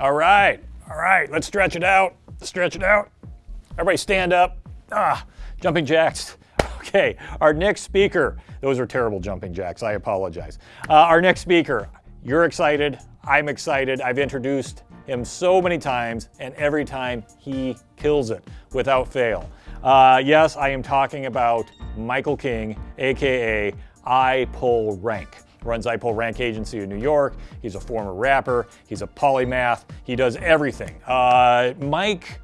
All right, all right, let's stretch it out. Stretch it out. Everybody stand up. Ah, jumping jacks. Okay, our next speaker. Those are terrible jumping jacks. I apologize. Uh, our next speaker. You're excited. I'm excited. I've introduced him so many times, and every time he kills it without fail. Uh, yes, I am talking about Michael King, aka iPullRank runs I Rank Agency in New York. He's a former rapper. He's a polymath. He does everything. Uh, Mike,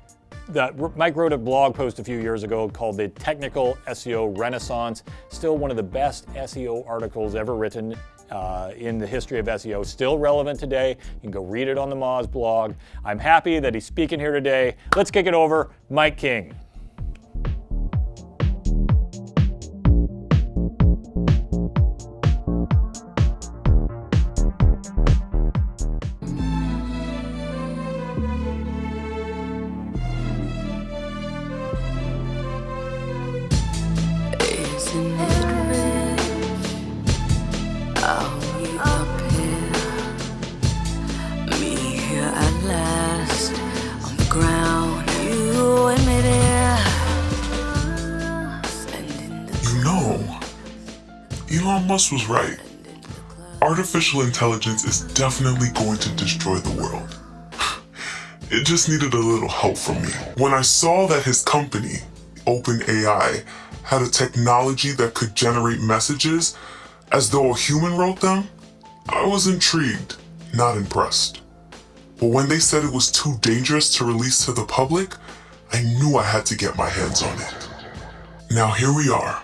Mike wrote a blog post a few years ago called The Technical SEO Renaissance. Still one of the best SEO articles ever written uh, in the history of SEO, still relevant today. You can go read it on the Moz blog. I'm happy that he's speaking here today. Let's kick it over, Mike King. Was right. Artificial intelligence is definitely going to destroy the world. It just needed a little help from me. When I saw that his company, OpenAI, had a technology that could generate messages as though a human wrote them, I was intrigued, not impressed. But when they said it was too dangerous to release to the public, I knew I had to get my hands on it. Now here we are,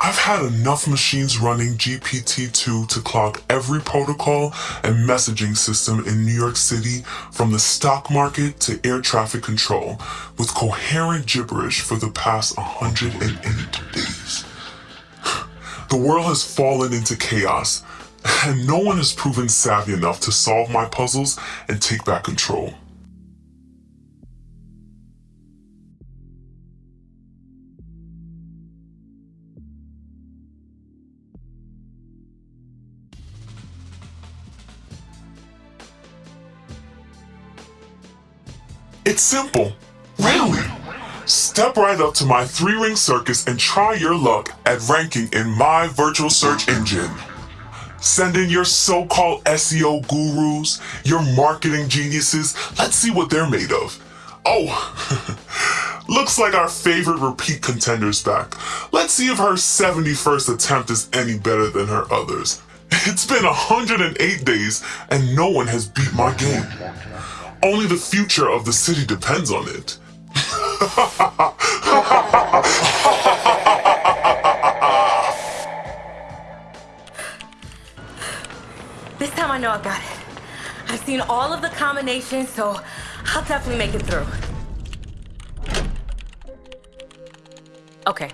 I've had enough machines running GPT-2 to clog every protocol and messaging system in New York City from the stock market to air traffic control with coherent gibberish for the past 108 days. The world has fallen into chaos and no one has proven savvy enough to solve my puzzles and take back control. It's simple. Really? Step right up to my three-ring circus and try your luck at ranking in my virtual search engine. Send in your so-called SEO gurus, your marketing geniuses. Let's see what they're made of. Oh, looks like our favorite repeat contender's back. Let's see if her 71st attempt is any better than her others. It's been 108 days and no one has beat my game. Only the future of the city depends on it. this time I know I got it. I've seen all of the combinations, so I'll definitely make it through. Okay,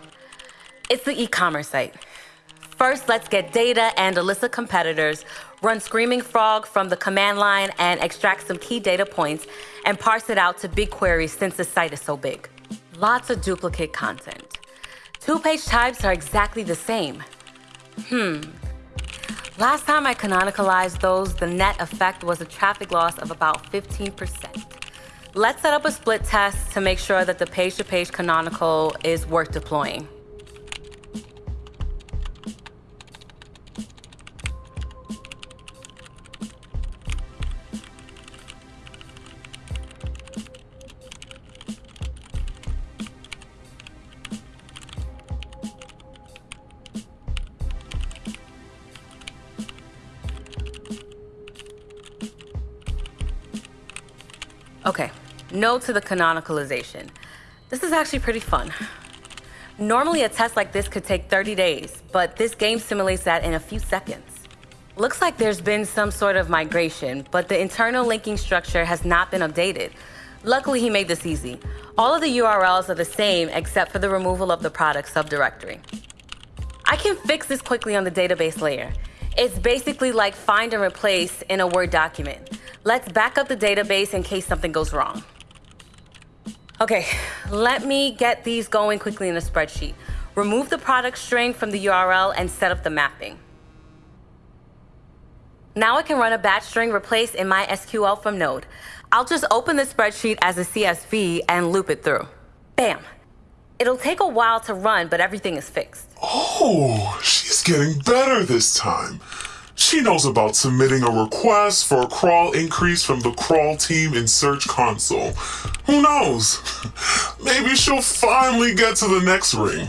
it's the e-commerce site. First, let's get data and a list of competitors, run Screaming Frog from the command line and extract some key data points and parse it out to BigQuery since the site is so big. Lots of duplicate content. Two-page types are exactly the same. Hmm. Last time I canonicalized those, the net effect was a traffic loss of about 15%. Let's set up a split test to make sure that the page-to-page -page canonical is worth deploying. No to the canonicalization. This is actually pretty fun. Normally a test like this could take 30 days, but this game simulates that in a few seconds. Looks like there's been some sort of migration, but the internal linking structure has not been updated. Luckily, he made this easy. All of the URLs are the same except for the removal of the product subdirectory. I can fix this quickly on the database layer. It's basically like find and replace in a Word document. Let's back up the database in case something goes wrong. Okay, let me get these going quickly in a spreadsheet. Remove the product string from the URL and set up the mapping. Now I can run a batch string replace in my SQL from Node. I'll just open the spreadsheet as a CSV and loop it through. Bam. It'll take a while to run, but everything is fixed. Oh, she's getting better this time. She knows about submitting a request for a crawl increase from the crawl team in Search Console. Who knows? Maybe she'll finally get to the next ring.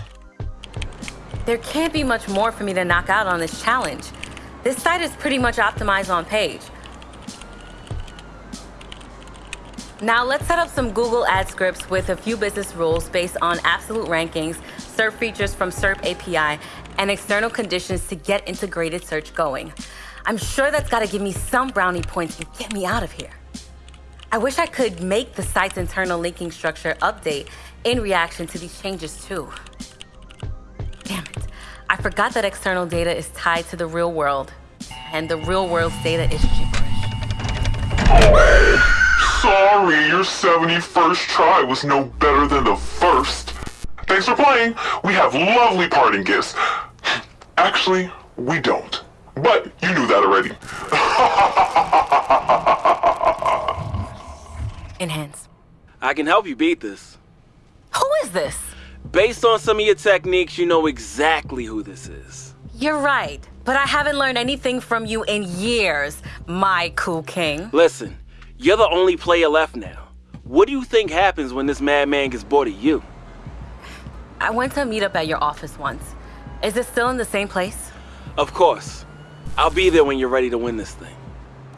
There can't be much more for me to knock out on this challenge. This site is pretty much optimized on page. Now let's set up some Google ad scripts with a few business rules based on absolute rankings, SERP features from SERP API, and external conditions to get integrated search going. I'm sure that's gotta give me some brownie points and get me out of here. I wish I could make the site's internal linking structure update in reaction to these changes too. Damn it. I forgot that external data is tied to the real world, and the real world's data is gibberish. Sorry, your 71st try was no better than the first. Thanks for playing. We have lovely parting gifts. Actually, we don't. But you knew that already. Enhance. I can help you beat this. Who is this? Based on some of your techniques, you know exactly who this is. You're right, but I haven't learned anything from you in years, Michael King. Listen, you're the only player left now. What do you think happens when this madman gets bored of you? I went to a meetup at your office once. Is it still in the same place? Of course. I'll be there when you're ready to win this thing.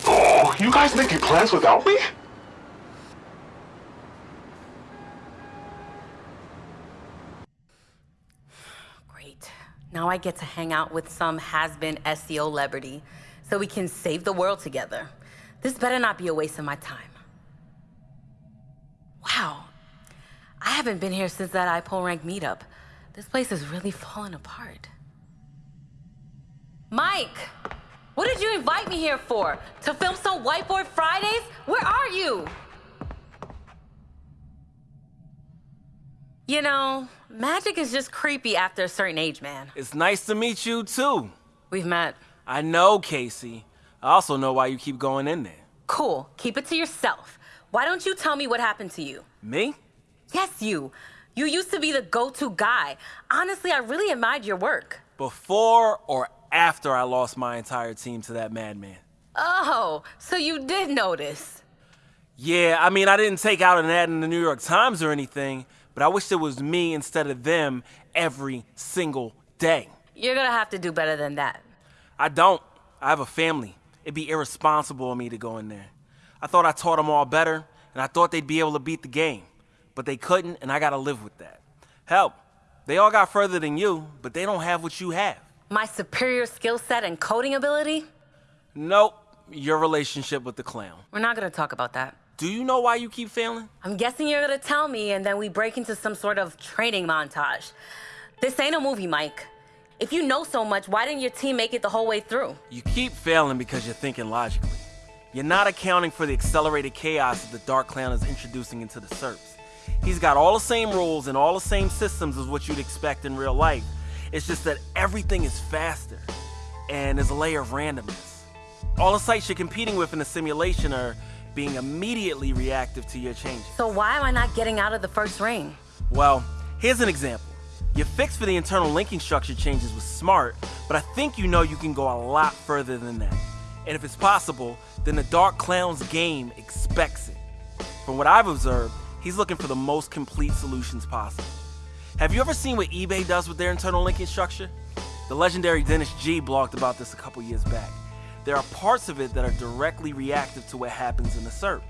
Oh, you guys making plans without me? Great. Now I get to hang out with some has-been SEO celebrity so we can save the world together. This better not be a waste of my time. Wow. I haven't been here since that iPullRank meetup. This place is really falling apart. Mike! What did you invite me here for? To film some Whiteboard Fridays? Where are you? You know, magic is just creepy after a certain age, man. It's nice to meet you, too. We've met. I know, Casey. I also know why you keep going in there. Cool. Keep it to yourself. Why don't you tell me what happened to you? Me? Yes, you. You used to be the go-to guy. Honestly, I really admired your work. Before or after I lost my entire team to that madman? Oh, so you did notice. Yeah, I mean, I didn't take out an ad in the New York Times or anything, but I wish it was me instead of them every single day. You're gonna have to do better than that. I don't. I have a family. It'd be irresponsible of me to go in there. I thought I taught them all better, and I thought they'd be able to beat the game. But they couldn't, and I gotta live with that. Help, they all got further than you, but they don't have what you have. My superior skill set and coding ability? Nope, your relationship with the clown. We're not gonna talk about that. Do you know why you keep failing? I'm guessing you're gonna tell me, and then we break into some sort of training montage. This ain't a movie, Mike. If you know so much, why didn't your team make it the whole way through? You keep failing because you're thinking logically. You're not accounting for the accelerated chaos that the Dark Clown is introducing into the SERPs. He's got all the same rules and all the same systems as what you'd expect in real life. It's just that everything is faster, and there's a layer of randomness. All the sites you're competing with in the simulation are being immediately reactive to your changes. So why am I not getting out of the first ring? Well, here's an example. Your fix for the internal linking structure changes was smart, but I think you know you can go a lot further than that. And if it's possible, then the Dark Clown's game expects it. From what I've observed, he's looking for the most complete solutions possible. Have you ever seen what eBay does with their internal linking structure? The legendary Dennis G blogged about this a couple years back. There are parts of it that are directly reactive to what happens in the SERP.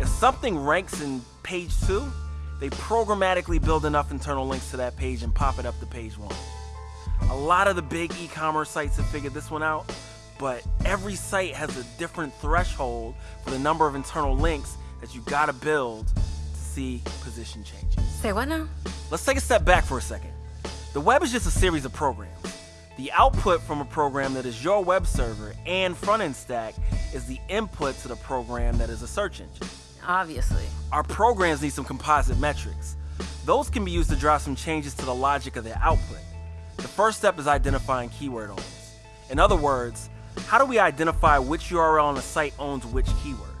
If something ranks in page 2, they programmatically build enough internal links to that page and pop it up to page 1. A lot of the big e-commerce sites have figured this one out, but every site has a different threshold for the number of internal links that you gotta build to see position changes. Say what now? Let's take a step back for a second. The web is just a series of programs. The output from a program that is your web server and front end stack is the input to the program that is a search engine. Obviously. Our programs need some composite metrics. Those can be used to drive some changes to the logic of their output. The first step is identifying keyword owners. In other words, how do we identify which URL on a site owns which keyword?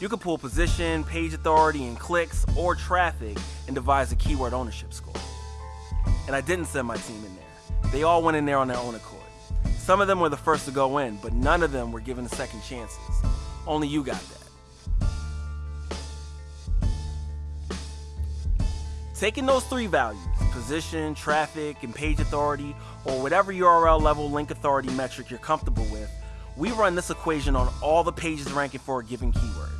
You can pull position, page authority, and clicks or traffic and devise a keyword ownership score. And I didn't send my team in there. They all went in there on their own accord. Some of them were the first to go in, but none of them were given second chances. Only you got that. Taking those three values, position, traffic, and page authority, or whatever URL level link authority metric you're comfortable with, we run this equation on all the pages ranking for a given keyword.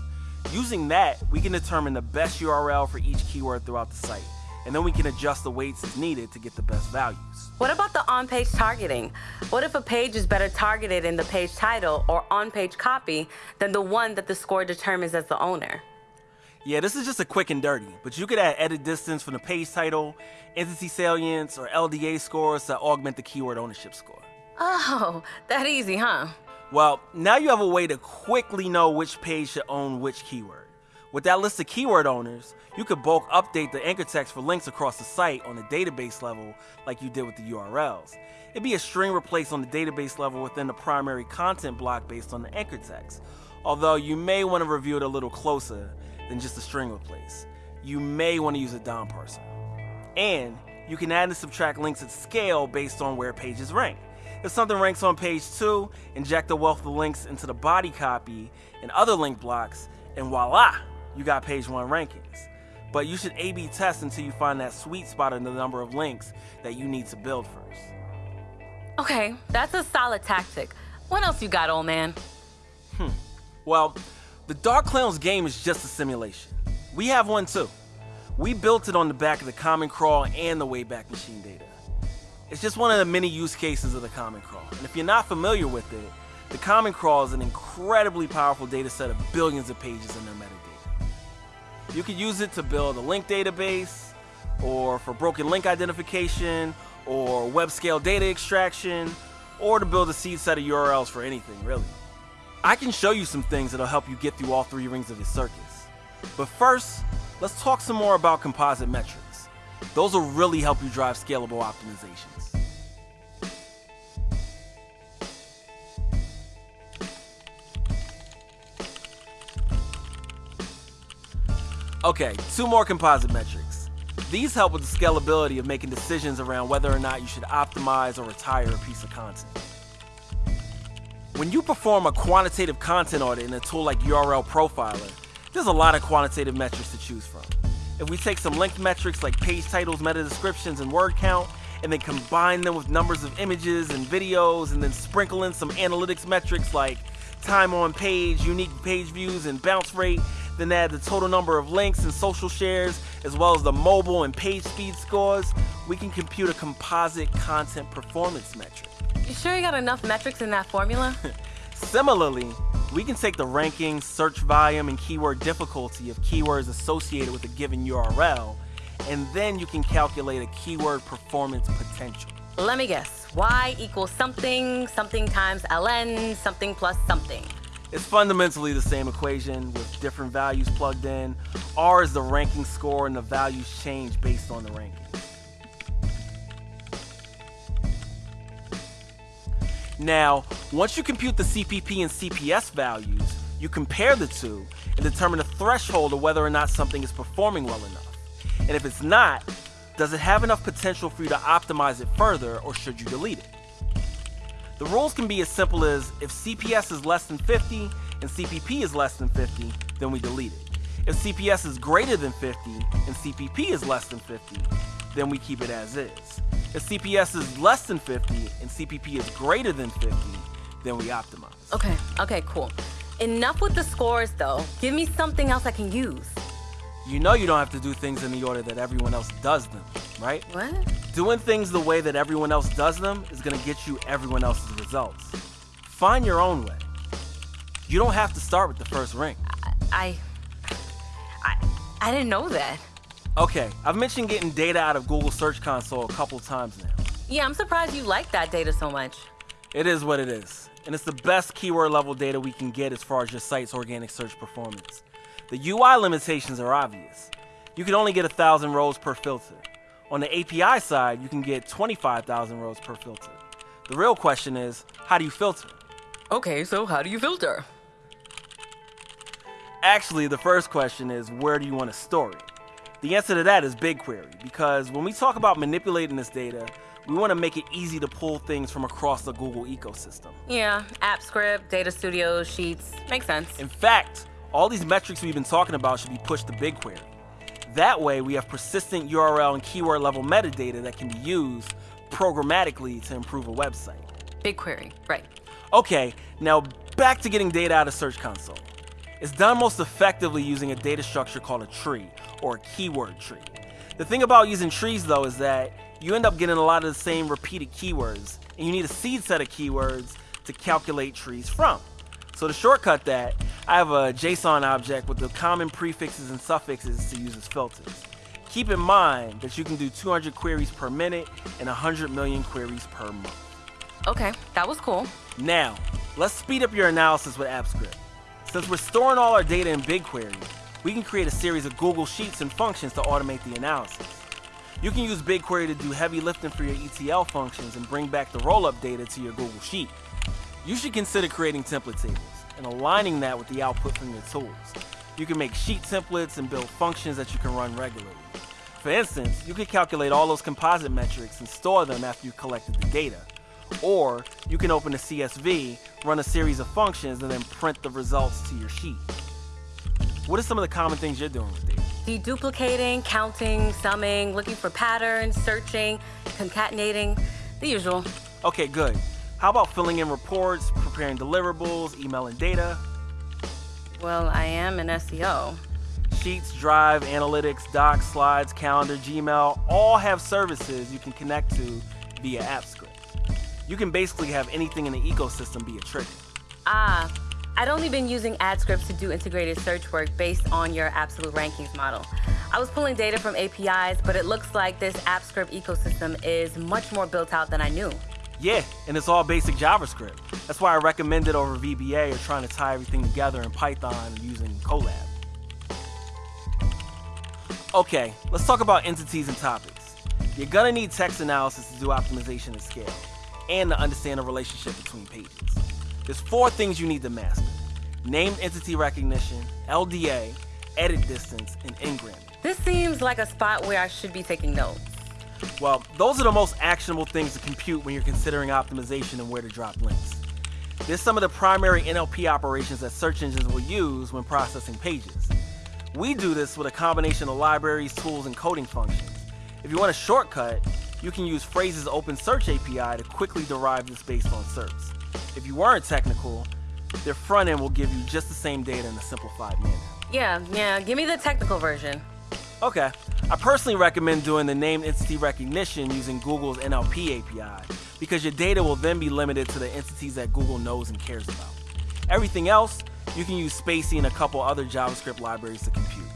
Using that, we can determine the best URL for each keyword throughout the site, and then we can adjust the weights as needed to get the best values. What about the on-page targeting? What if a page is better targeted in the page title or on-page copy than the one that the score determines as the owner? Yeah, this is just a quick and dirty, but you could add edit distance from the page title, entity salience, or LDA scores to augment the keyword ownership score. Oh, that easy, huh? Well, now you have a way to quickly know which page should own which keyword. With that list of keyword owners, you could bulk update the anchor text for links across the site on the database level like you did with the URLs. It'd be a string replaced on the database level within the primary content block based on the anchor text, although you may want to review it a little closer than just a string replace. You may want to use a DOM parser. And you can add and subtract links at scale based on where pages rank. If something ranks on page 2, inject a wealth of links into the body copy and other link blocks, and voila, you got page 1 rankings. But you should A B test until you find that sweet spot in the number of links that you need to build first. Okay, that's a solid tactic. What else you got, old man? Hmm. Well, the Dark Clowns game is just a simulation. We have one too. We built it on the back of the Common Crawl and the Wayback Machine data. It's just one of the many use cases of the Common Crawl. And if you're not familiar with it, the Common Crawl is an incredibly powerful data set of billions of pages in their metadata. You could use it to build a link database, or for broken link identification, or web scale data extraction, or to build a seed set of URLs for anything, really. I can show you some things that'll help you get through all three rings of your circus. But first, let's talk some more about composite metrics. Those will really help you drive scalable optimizations. Okay, two more composite metrics. These help with the scalability of making decisions around whether or not you should optimize or retire a piece of content. When you perform a quantitative content audit in a tool like URL Profiler, there's a lot of quantitative metrics to choose from. If we take some length metrics like page titles, meta descriptions, and word count, and then combine them with numbers of images and videos, and then sprinkle in some analytics metrics like time on page, unique page views, and bounce rate, then add the total number of links and social shares, as well as the mobile and page speed scores, we can compute a composite content performance metric. You sure you got enough metrics in that formula? Similarly, we can take the ranking, search volume, and keyword difficulty of keywords associated with a given URL, and then you can calculate a keyword performance potential. Let me guess. Y equals something, something times ln, something plus something. It's fundamentally the same equation with different values plugged in. R is the ranking score, and the values change based on the ranking. Now, once you compute the CPP and CPS values, you compare the two and determine a threshold of whether or not something is performing well enough. And if it's not, does it have enough potential for you to optimize it further or should you delete it? The rules can be as simple as if CPS is less than 50 and CPP is less than 50, then we delete it. If CPS is greater than 50 and CPP is less than 50, then we keep it as is. If CPS is less than 50 and CPP is greater than 50, then we optimize. Okay, okay, cool. Enough with the scores though. Give me something else I can use. You know you don't have to do things in the order that everyone else does them, right? What? Doing things the way that everyone else does them is gonna get you everyone else's results. Find your own way. You don't have to start with the first ring. I. I. I didn't know that. Okay, I've mentioned getting data out of Google Search Console a couple times now. Yeah, I'm surprised you like that data so much. It is what it is, and it's the best keyword level data we can get as far as your site's organic search performance. The UI limitations are obvious. You can only get 1,000 rows per filter. On the API side, you can get 25,000 rows per filter. The real question is, how do you filter? Okay, so how do you filter? Actually, the first question is where do you want to store it? The answer to that is BigQuery, because when we talk about manipulating this data, we want to make it easy to pull things from across the Google ecosystem. Yeah, AppScript, Data Studio, Sheets. Makes sense. In fact, all these metrics we've been talking about should be pushed to BigQuery. That way, we have persistent URL and keyword level metadata that can be used programmatically to improve a website. BigQuery, right. Okay, now back to getting data out of Search Console. It's done most effectively using a data structure called a tree, or a keyword tree. The thing about using trees though is that you end up getting a lot of the same repeated keywords, and you need a seed set of keywords to calculate trees from. So to shortcut that, I have a JSON object with the common prefixes and suffixes to use as filters. Keep in mind that you can do 200 queries per minute and 100 million queries per month. Okay, that was cool. Now, let's speed up your analysis with AppScript. Since we're storing all our data in BigQuery, we can create a series of Google Sheets and functions to automate the analysis. You can use BigQuery to do heavy lifting for your ETL functions and bring back the rollup data to your Google Sheet. You should consider creating template tables and aligning that with the output from your tools. You can make sheet templates and build functions that you can run regularly. For instance, you could calculate all those composite metrics and store them after you collected the data. Or you can open a CSV, run a series of functions, and then print the results to your sheet. What are some of the common things you're doing with data? Deduplicating, counting, summing, looking for patterns, searching, concatenating, the usual. Okay, good. How about filling in reports, preparing deliverables, emailing data? Well, I am an SEO. Sheets, Drive, Analytics, Docs, Slides, Calendar, Gmail all have services you can connect to via AppScript. You can basically have anything in the ecosystem be a trigger. Ah, I'd only been using AdScript to do integrated search work based on your absolute rankings model. I was pulling data from APIs, but it looks like this AppScript ecosystem is much more built out than I knew. Yeah, and it's all basic JavaScript. That's why I recommend it over VBA or trying to tie everything together in Python using Colab. Okay, let's talk about entities and topics. You're gonna need text analysis to do optimization at scale and to understand the relationship between pages. There's four things you need to master. Named entity recognition, LDA, edit distance, and n-gramming. This seems like a spot where I should be taking notes. Well, those are the most actionable things to compute when you're considering optimization and where to drop links. There's some of the primary NLP operations that search engines will use when processing pages. We do this with a combination of libraries, tools, and coding functions. If you want a shortcut, you can use Frase's Open Search API to quickly derive this based on SERPs. If you weren't technical, their front end will give you just the same data in a simplified manner. Yeah, yeah, give me the technical version. Okay. I personally recommend doing the named entity recognition using Google's NLP API because your data will then be limited to the entities that Google knows and cares about. Everything else, you can use spaCy and a couple other JavaScript libraries to compute.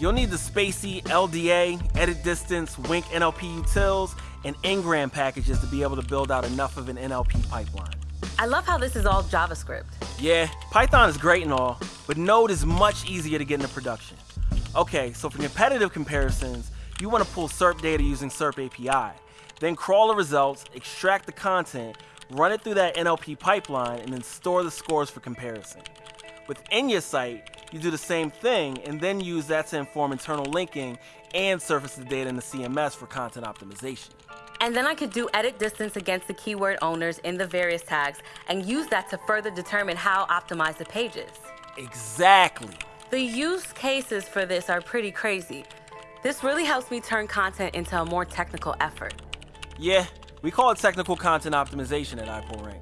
You'll need the Spacey LDA, edit distance, Wink NLP utils, and Ngram packages to be able to build out enough of an NLP pipeline. I love how this is all JavaScript. Yeah, Python is great and all, but Node is much easier to get into production. Okay, so for competitive comparisons, you want to pull SERP data using SERP API, then crawl the results, extract the content, run it through that NLP pipeline, and then store the scores for comparison. Within your site, you do the same thing and then use that to inform internal linking and surface the data in the CMS for content optimization. And then I could do edit distance against the keyword owners in the various tags and use that to further determine how optimize the pages. Exactly. The use cases for this are pretty crazy. This really helps me turn content into a more technical effort. Yeah, we call it technical content optimization at iPullRank.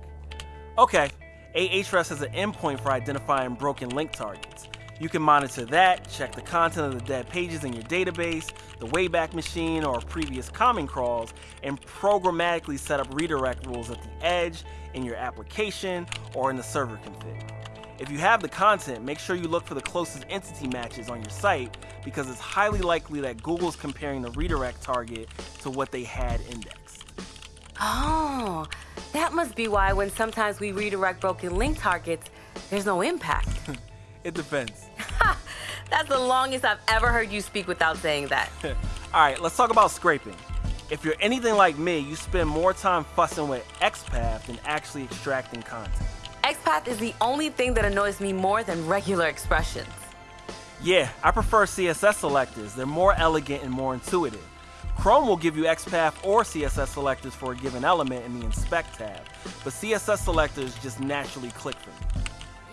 Okay, Ahrefs has an endpoint for identifying broken link targets. You can monitor that, check the content of the dead pages in your database, the Wayback Machine, or previous common crawls, and programmatically set up redirect rules at the edge, in your application, or in the server config. If you have the content, make sure you look for the closest entity matches on your site because it's highly likely that Google's comparing the redirect target to what they had indexed. Oh, that must be why when sometimes we redirect broken link targets, there's no impact. it depends. That's the longest I've ever heard you speak without saying that. All right, let's talk about scraping. If you're anything like me, you spend more time fussing with XPath than actually extracting content. XPath is the only thing that annoys me more than regular expressions. Yeah, I prefer CSS selectors. They're more elegant and more intuitive. Chrome will give you XPath or CSS selectors for a given element in the Inspect tab, but CSS selectors just naturally click for me.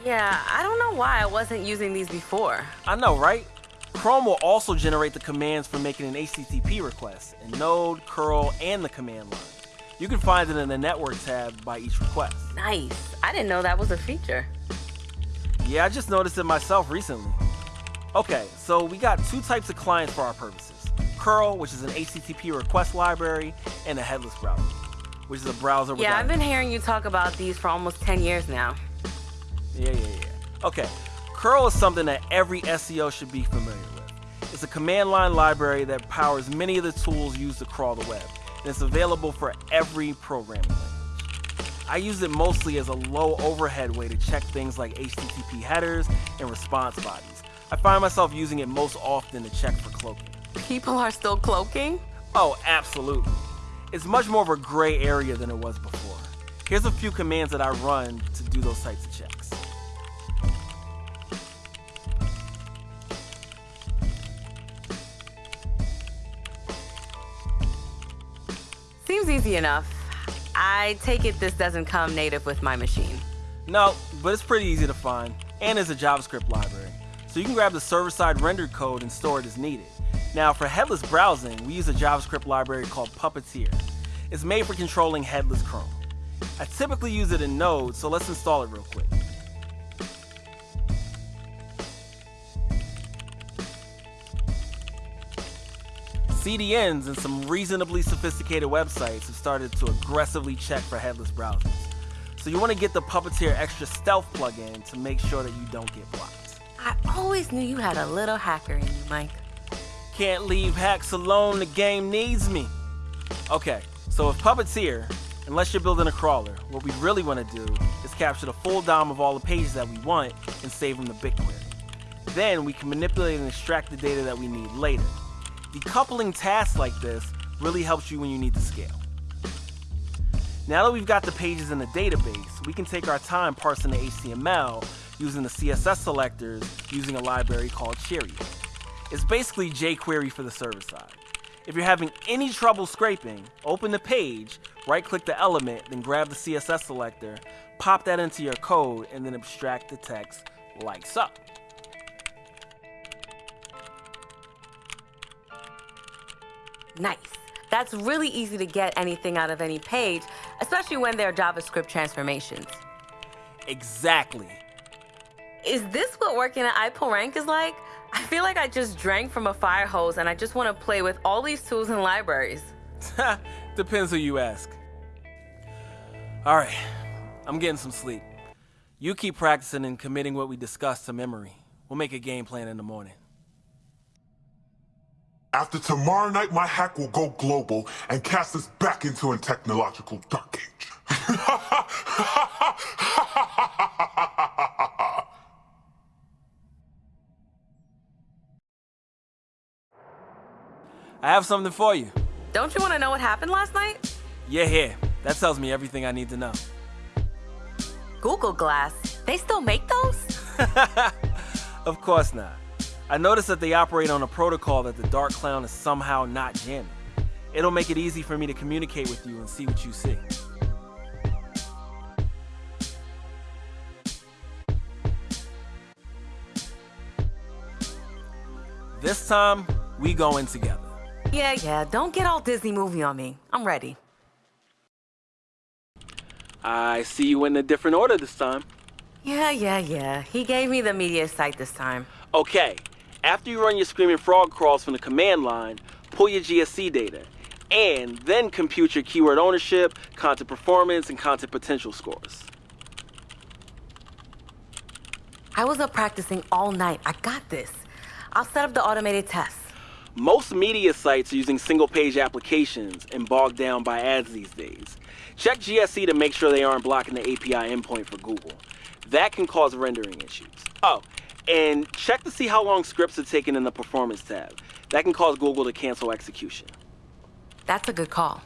Yeah, I don't know why I wasn't using these before. I know, right? Chrome will also generate the commands for making an HTTP request in Node, curl, and the command line. You can find it in the Network tab by each request. Nice. I didn't know that was a feature. Yeah, I just noticed it myself recently. Okay, so we got two types of clients for our purposes. Curl, which is an HTTP request library, and a headless browser, which is a browser Yeah, I've been hearing you talk about these for almost 10 years now. Yeah, yeah, yeah. Okay, curl is something that every SEO should be familiar with. It's a command line library that powers many of the tools used to crawl the web, and it's available for every programming language. I use it mostly as a low overhead way to check things like HTTP headers and response bodies. I find myself using it most often to check for cloaking. People are still cloaking? Oh, absolutely. It's much more of a gray area than it was before. Here's a few commands that I run to do those types of checks. Seems easy enough. I take it this doesn't come native with my machine. No, but it's pretty easy to find, and it's a JavaScript library. So you can grab the server-side rendered code and store it as needed. Now, for headless browsing, we use a JavaScript library called Puppeteer. It's made for controlling headless Chrome. I typically use it in Node, so let's install it real quick. CDNs and some reasonably sophisticated websites have started to aggressively check for headless browsers. So you want to get the Puppeteer Extra Stealth plugin to make sure that you don't get blocked. I always knew you had a little hacker in you, Mike. Can't leave hacks alone, the game needs me. Okay, so with Puppeteer, unless you're building a crawler, what we really want to do is capture the full DOM of all the pages that we want and save them to BigQuery. Then we can manipulate and extract the data that we need later. Decoupling tasks like this really helps you when you need to scale. Now that we've got the pages in the database, we can take our time parsing the HTML using the CSS selectors using a library called Cheerio. It's basically jQuery for the server side. If you're having any trouble scraping, open the page, right click the element, then grab the CSS selector, pop that into your code, and then abstract the text like so. Nice. That's really easy to get anything out of any page, especially when they're JavaScript transformations. Exactly. Is this what working at iPullRank is like? I feel like I just drank from a fire hose and I just want to play with all these tools and libraries. Depends who you ask. Alright, I'm getting some sleep. You keep practicing and committing what we discussed to memory. We'll make a game plan in the morning. After tomorrow night, my hack will go global and cast us back into a technological dark age. I have something for you. Don't you want to know what happened last night? Yeah, here. That tells me everything I need to know. Google Glass. They still make those? Of course not. I noticed that they operate on a protocol that the Dark Clown is somehow not jamming. It'll make it easy for me to communicate with you and see what you see. This time, we go in together. Yeah, yeah. Don't get all Disney movie on me. I'm ready. I see you in a different order this time. Yeah, yeah, yeah. He gave me the media site this time. Okay, after you run your Screaming Frog crawls from the command line, pull your GSC data, and then compute your keyword ownership, content performance, and content potential scores. I was up practicing all night. I got this. I'll set up the automated tests. Most media sites are using single page applications and bogged down by ads these days. Check GSC to make sure they aren't blocking the API endpoint for Google. That can cause rendering issues. Oh, and check to see how long scripts are taken in the performance tab. That can cause Google to cancel execution. That's a good call.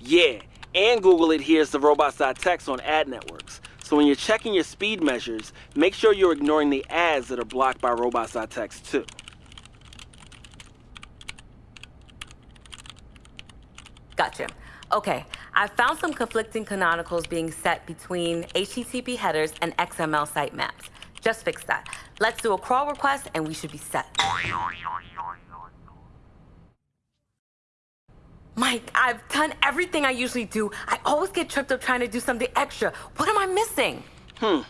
Yeah, and Google adheres to robots.txt on ad networks, So when you're checking your speed measures, make sure you're ignoring the ads that are blocked by robots.txt too. Gotcha. Okay, I found some conflicting canonicals being set between HTTP headers and XML sitemaps. Just fix that. Let's do a crawl request and we should be set. Mike, I've done everything I usually do. I always get tripped up trying to do something extra. What am I missing? Hmm.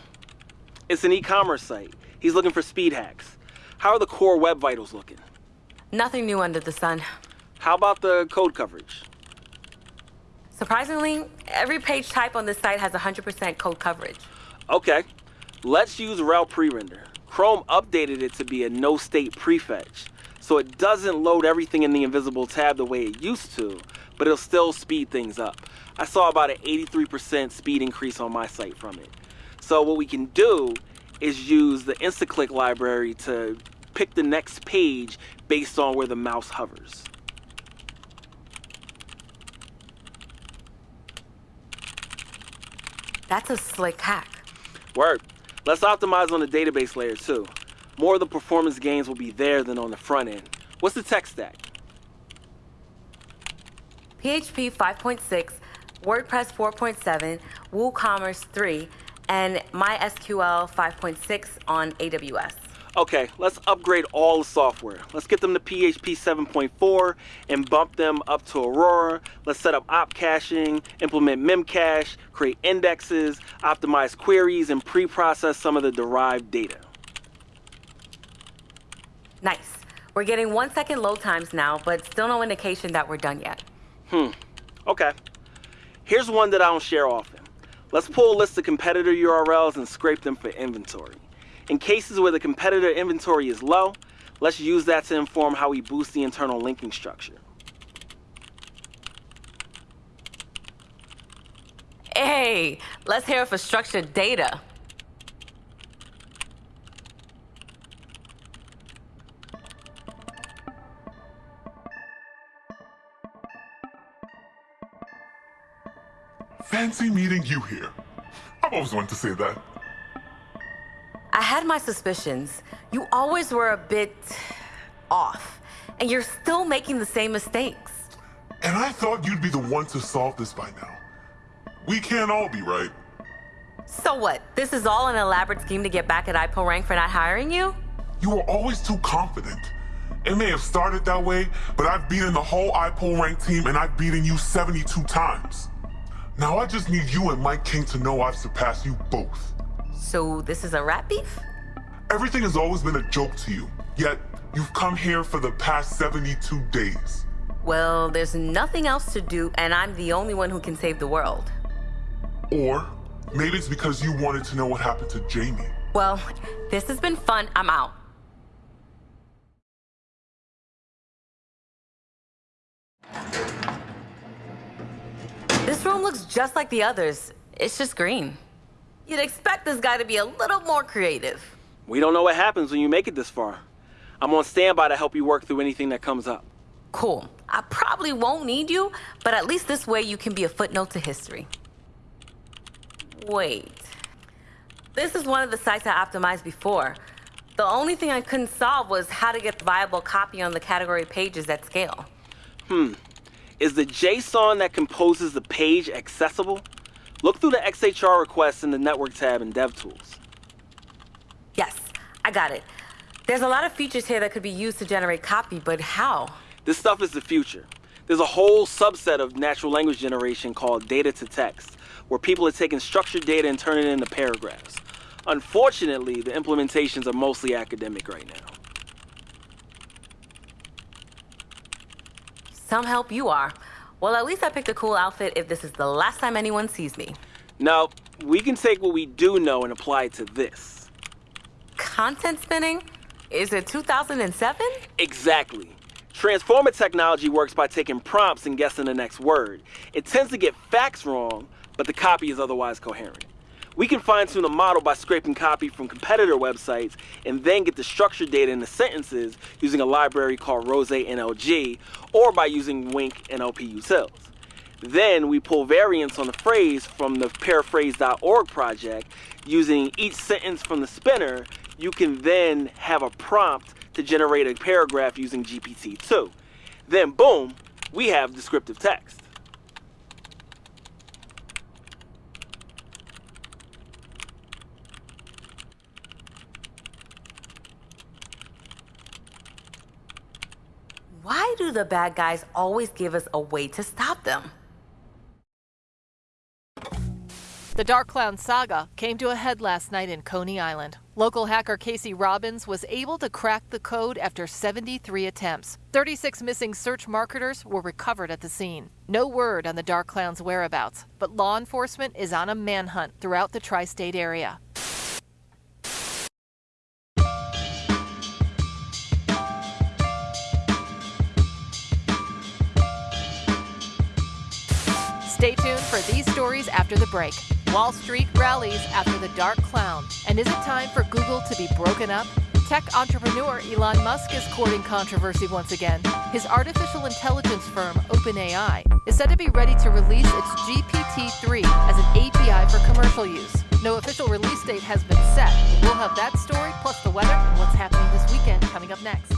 It's an e-commerce site. He's looking for speed hacks. How are the core web vitals looking? Nothing new under the sun. How about the code coverage? Surprisingly, every page type on this site has 100% code coverage. Okay, let's use Rel pre-render. Chrome updated it to be a no-state prefetch, so it doesn't load everything in the invisible tab the way it used to, but it'll still speed things up. I saw about an 83% speed increase on my site from it. So what we can do is use the InstantClick library to pick the next page based on where the mouse hovers. That's a slick hack. Word. Let's optimize on the database layer too. More of the performance gains will be there than on the front end. What's the tech stack? PHP 5.6, WordPress 4.7, WooCommerce 3, and MySQL 5.6 on AWS. Okay, let's upgrade all the software. Let's get them to PHP 7.4 and bump them up to Aurora. Let's set up op caching, implement memcache, create indexes, optimize queries, and pre-process some of the derived data. Nice. We're getting one second load times now, but still no indication that we're done yet. Hmm, okay. Here's one that I don't share often. Let's pull a list of competitor URLs and scrape them for inventory. In cases where the competitor inventory is low, let's use that to inform how we boost the internal linking structure. Hey, let's hear it for structured data. Fancy meeting you here. I've always wanted to say that. I had my suspicions. You always were a bit off, and you're still making the same mistakes. And I thought you'd be the one to solve this by now. We can't all be right. So what? This is all an elaborate scheme to get back at iPullRank for not hiring you? You were always too confident. It may have started that way, but I've beaten the whole iPullRank team and I've beaten you 72 times. Now I just need you and Mike King to know I've surpassed you both. So this is a rat beef? Everything has always been a joke to you, yet you've come here for the past 72 days. Well, there's nothing else to do, and I'm the only one who can save the world. Or maybe it's because you wanted to know what happened to Jamie. Well, this has been fun. I'm out. This room looks just like the others. It's just green. You'd expect this guy to be a little more creative. We don't know what happens when you make it this far. I'm on standby to help you work through anything that comes up. Cool. I probably won't need you, but at least this way you can be a footnote to history. Wait. This is one of the sites I optimized before. The only thing I couldn't solve was how to get the viable copy on the category pages at scale. Hmm. Is the JSON that composes the page accessible? Look through the XHR requests in the Network tab in DevTools. Yes, I got it. There's a lot of features here that could be used to generate copy, but how? This stuff is the future. There's a whole subset of natural language generation called data to text, where people are taking structured data and turning it into paragraphs. Unfortunately, the implementations are mostly academic right now. Some help you are. Well, at least I picked a cool outfit if this is the last time anyone sees me. Now, we can take what we do know and apply it to this. Content spinning? Is it 2007? Exactly. Transformer technology works by taking prompts and guessing the next word. It tends to get facts wrong, but the copy is otherwise coherent. We can fine-tune a model by scraping copy from competitor websites and then get the structured data in the sentences using a library called RosaeNLG or by using Wink NLP utils. Then we pull variants on the phrase from the paraphrase.org project. Using each sentence from the spinner, you can then have a prompt to generate a paragraph using GPT-2. Then boom, we have descriptive text. Why do the bad guys always give us a way to stop them? The Dark Clown saga came to a head last night in Coney Island. Local hacker Casey Robbins was able to crack the code after 73 attempts. 36 missing search marketers were recovered at the scene. No word on the Dark Clown's whereabouts, but law enforcement is on a manhunt throughout the tri state area. For these stories after the break. Wall Street rallies after the dark clown. And is it time for Google to be broken up? Tech entrepreneur Elon Musk is courting controversy once again. His artificial intelligence firm, OpenAI, is said to be ready to release its GPT 3 as an API for commercial use. No official release date has been set. We'll have that story plus the weather and what's happening this weekend coming up next.